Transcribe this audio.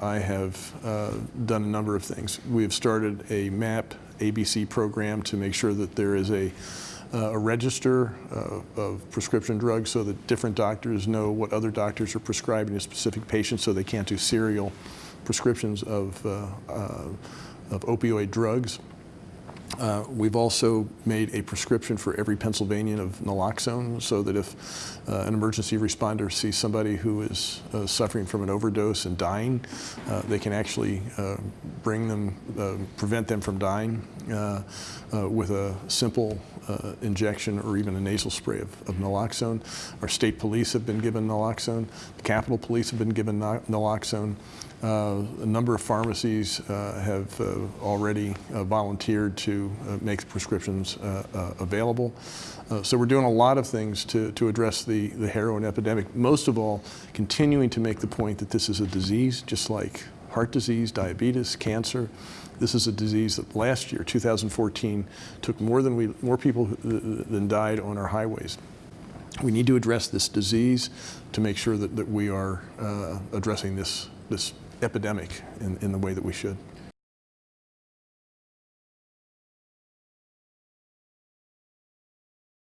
I have uh, done a number of things. We have started a MAP ABC program to make sure that there is a, uh, a register uh, of prescription drugs so that different doctors know what other doctors are prescribing to specific patients so they can't do serial prescriptions of, uh, uh, of opioid drugs. Uh, we've also made a prescription for every Pennsylvanian of naloxone so that if uh, an emergency responder sees somebody who is uh, suffering from an overdose and dying, uh, they can actually uh, bring them, uh, prevent them from dying with a simple injection or even a nasal spray of, of, naloxone. Our state police have been given naloxone. The Capitol Police have been given naloxone. A number of pharmacies have already volunteered to Uh, make the prescriptions uh, uh, available. so we're doing a lot of things to, to address the, the heroin epidemic. Most of all, continuing to make the point that this is a disease just like heart disease, diabetes, cancer. This is a disease that last year, 2014, took more than we, more people than died on our highways. We need to address this disease to make sure that, that we are uh, addressing this, this epidemic in, in the way that we should.